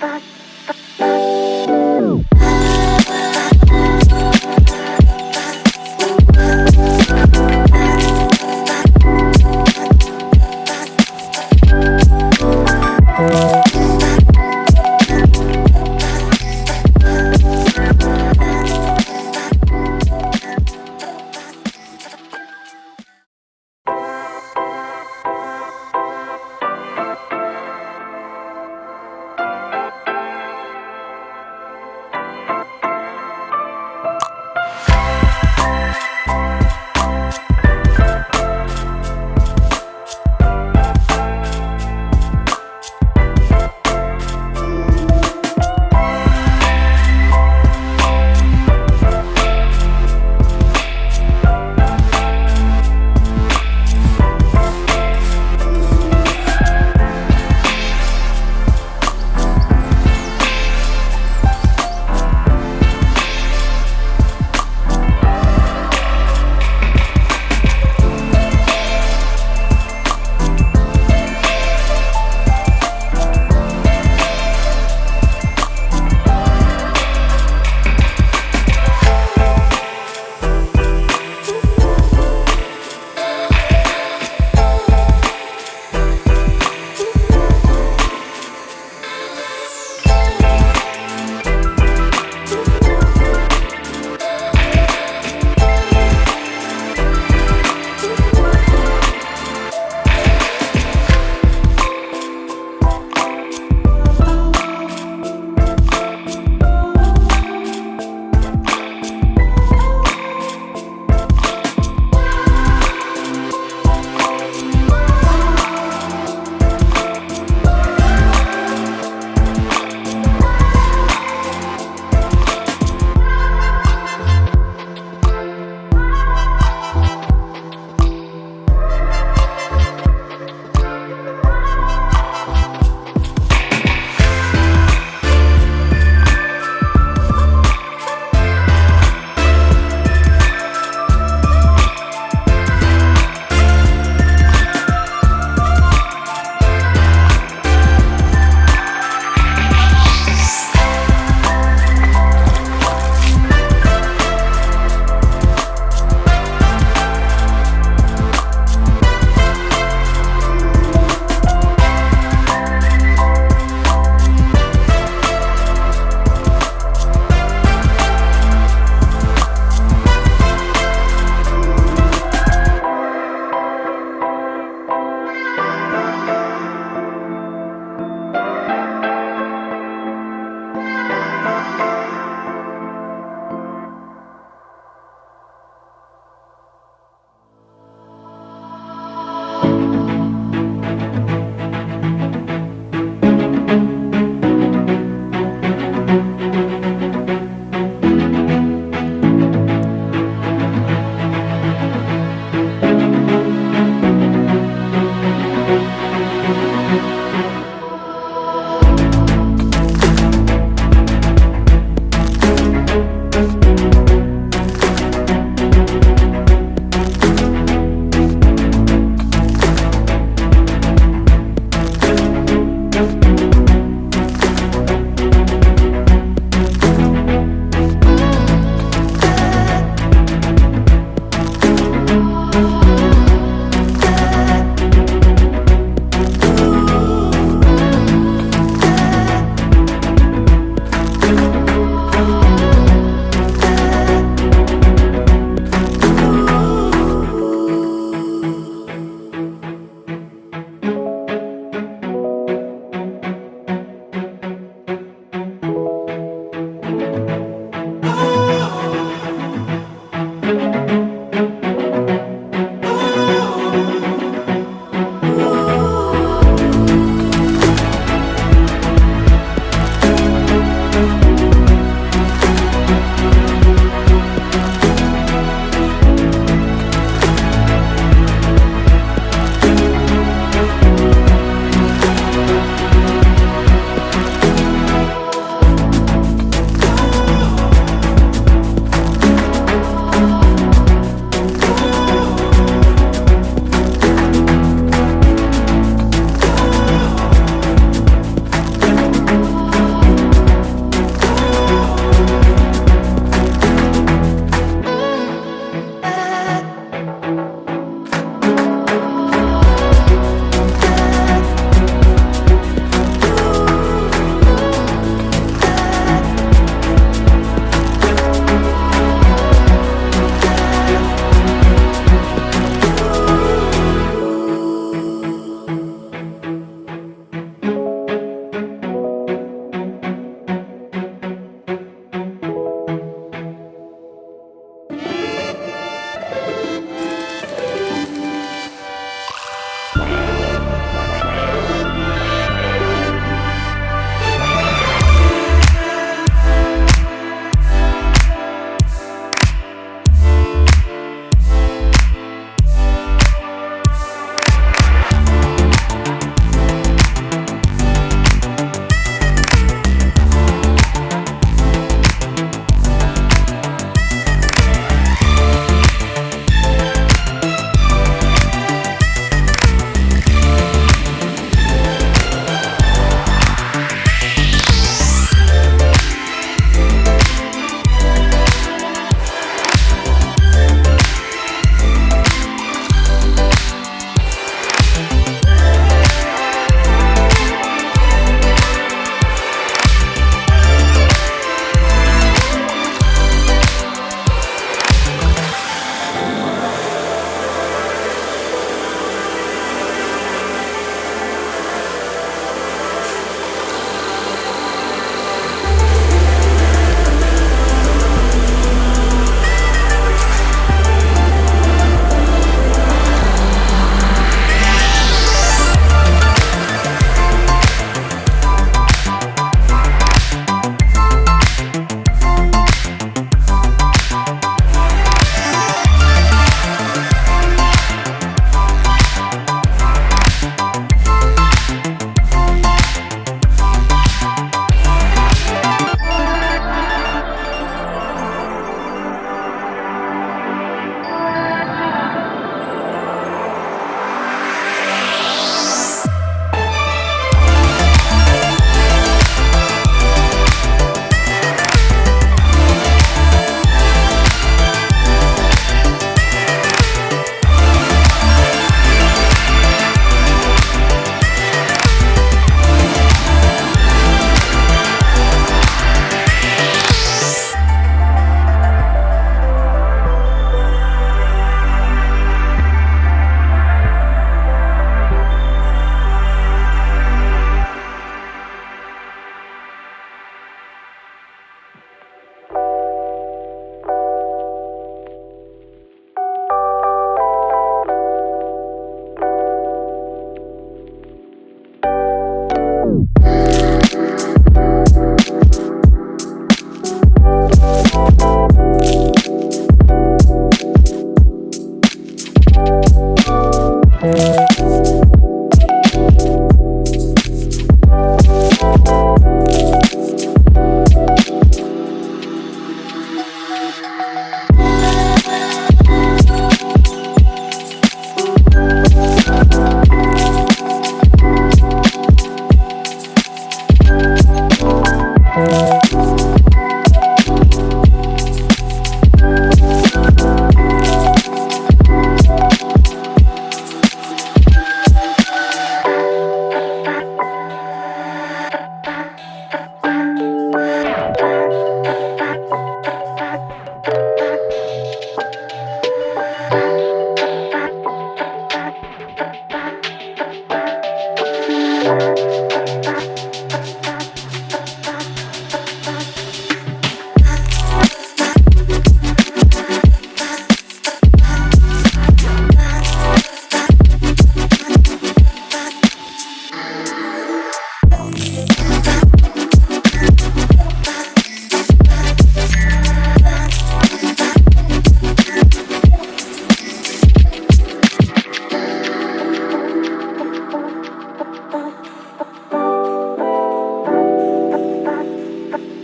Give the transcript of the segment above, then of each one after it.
Bye.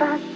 back